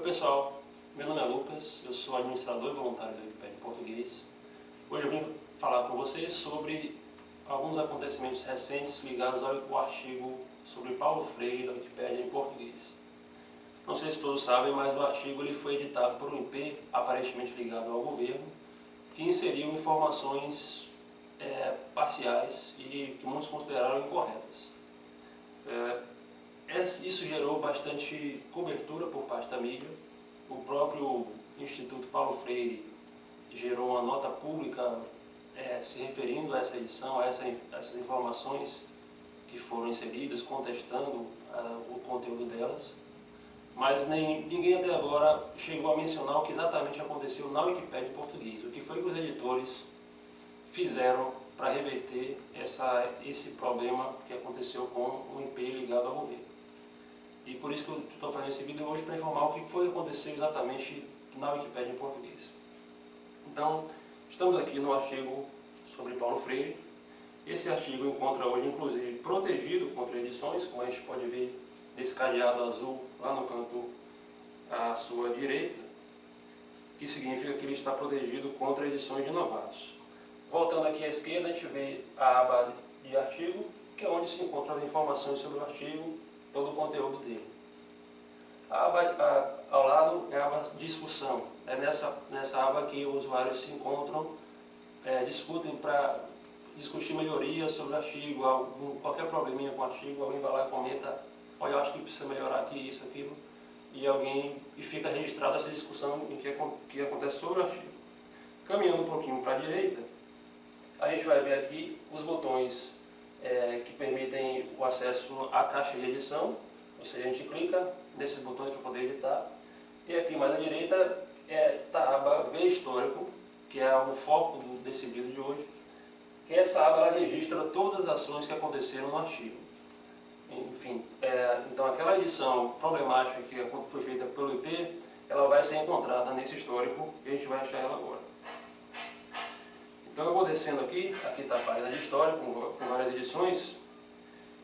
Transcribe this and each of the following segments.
Oi pessoal, meu nome é Lucas, eu sou administrador voluntário da Wikipedia em português. Hoje eu vim falar com vocês sobre alguns acontecimentos recentes ligados ao artigo sobre Paulo Freire da Wikipedia em português. Não sei se todos sabem, mas o artigo ele foi editado por um IP aparentemente ligado ao governo, que inseriu informações é, parciais e que muitos consideraram incorretas. É, isso gerou bastante cobertura por parte da mídia. O próprio Instituto Paulo Freire gerou uma nota pública é, se referindo a essa edição, a, essa, a essas informações que foram inseridas, contestando o conteúdo delas. Mas nem, ninguém até agora chegou a mencionar o que exatamente aconteceu na Wikipédia em português. O que foi que os editores fizeram para reverter essa, esse problema que aconteceu com o IP ligado ao governo. E por isso que eu estou fazendo esse vídeo hoje para informar o que foi que aconteceu exatamente na Wikipédia em português. Então, estamos aqui no artigo sobre Paulo Freire. Esse artigo encontra hoje, inclusive, protegido contra edições, como a gente pode ver nesse cadeado azul lá no canto à sua direita, que significa que ele está protegido contra edições de novatos. Voltando aqui à esquerda, a gente vê a aba de artigo, que é onde se encontram as informações sobre o artigo, todo o conteúdo dele. A aba a, ao lado é a aba discussão. É nessa, nessa aba que os usuários se encontram, é, discutem para discutir melhorias sobre o artigo, algum, qualquer probleminha com o artigo, alguém vai lá e comenta, olha, eu acho que precisa melhorar aqui, isso, aquilo, e alguém e fica registrada essa discussão em que, que acontece sobre o artigo. Caminhando um pouquinho para a direita, a gente vai ver aqui os botões é, que permitem o acesso à caixa de edição, ou seja, a gente clica nesses botões para poder editar. E aqui mais à direita está é, a aba Ver Histórico, que é o foco desse vídeo de hoje, que essa aba registra todas as ações que aconteceram no artigo. Enfim, é, então aquela edição problemática que foi feita pelo IP, ela vai ser encontrada nesse histórico e a gente vai achar ela agora. Então eu vou descendo aqui, aqui está a página de história com, com várias edições,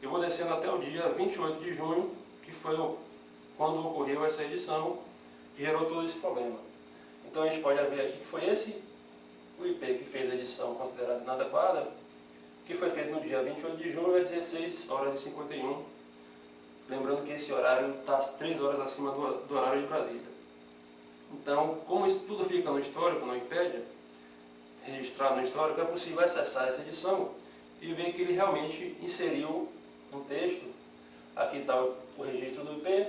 eu vou descendo até o dia 28 de junho, que foi quando ocorreu essa edição, que gerou todo esse problema. Então a gente pode ver aqui que foi esse o IP que fez a edição considerada inadequada, que foi feito no dia 28 de junho, às 16 horas e 51. Lembrando que esse horário está 3 horas acima do, do horário de Brasília. Então, como isso tudo fica no histórico, na Wikipédia, registrado no histórico, é possível acessar essa edição e ver que ele realmente inseriu um texto. Aqui está o registro do IP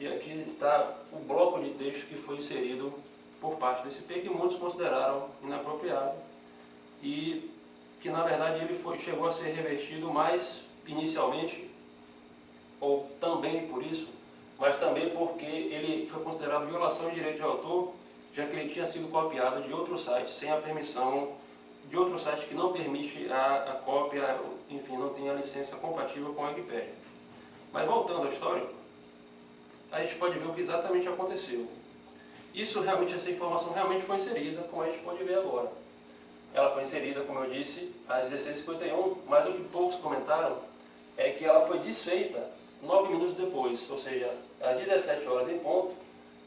e aqui está o bloco de texto que foi inserido por parte desse IP, que muitos consideraram inapropriado e que na verdade ele foi, chegou a ser revertido mais inicialmente, ou também por isso, mas também porque ele foi considerado violação de direito de autor já que ele tinha sido copiado de outro site sem a permissão de outro site que não permite a, a cópia, enfim, não tem a licença compatível com a Wikipedia. Mas voltando à história, a gente pode ver o que exatamente aconteceu. Isso realmente, essa informação realmente foi inserida, como a gente pode ver agora. Ela foi inserida, como eu disse, às 16h51, mas o que poucos comentaram é que ela foi desfeita nove minutos depois, ou seja, às 17 horas em ponto,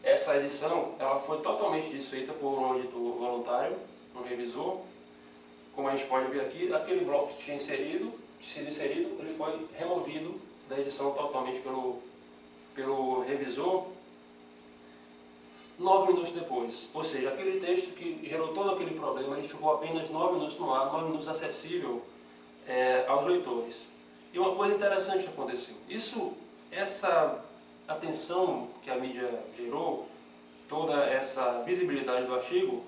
essa edição ela foi totalmente desfeita por um editor voluntário, um revisor. Como a gente pode ver aqui, aquele bloco que tinha inserido, sido inserido, ele foi removido da edição totalmente pelo, pelo revisor nove minutos depois. Ou seja, aquele texto que gerou todo aquele problema, ele ficou apenas nove minutos no ar, nove minutos acessível é, aos leitores. E uma coisa interessante aconteceu. Isso, essa atenção que a mídia gerou, toda essa visibilidade do artigo,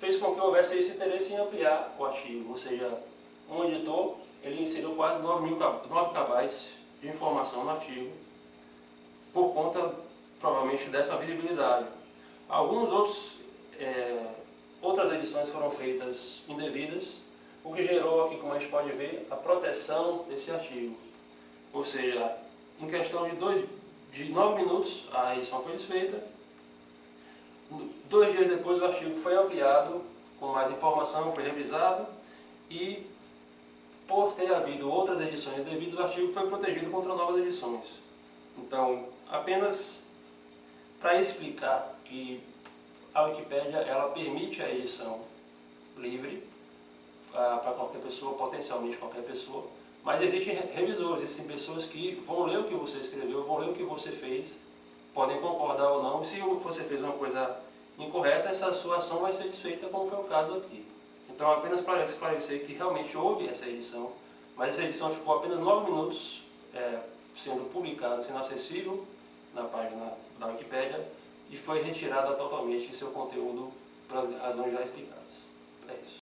fez com que houvesse esse interesse em ampliar o artigo. Ou seja, um editor ele inseriu quase 9 mil 9 cabais de informação no artigo, por conta, provavelmente, dessa visibilidade. Alguns outros, é, outras edições foram feitas indevidas, o que gerou aqui, como a gente pode ver, a proteção desse artigo. Ou seja, em questão de dois, de 9 minutos a edição foi desfeita. Dois dias depois o artigo foi ampliado com mais informação, foi revisado e por ter havido outras edições devidas, o artigo foi protegido contra novas edições. Então, apenas para explicar que a Wikipédia ela permite a edição livre ah, para qualquer pessoa, potencialmente qualquer pessoa, mas existem revisores, existem pessoas que vão ler o que você escreveu, vão ler o que você fez, podem concordar ou não, se você fez uma coisa incorreta, essa sua ação vai ser desfeita, como foi o caso aqui. Então, apenas para esclarecer que realmente houve essa edição, mas essa edição ficou apenas 9 minutos é, sendo publicada, sendo acessível na página da Wikipédia e foi retirada totalmente seu conteúdo pelas razões já explicadas. É isso.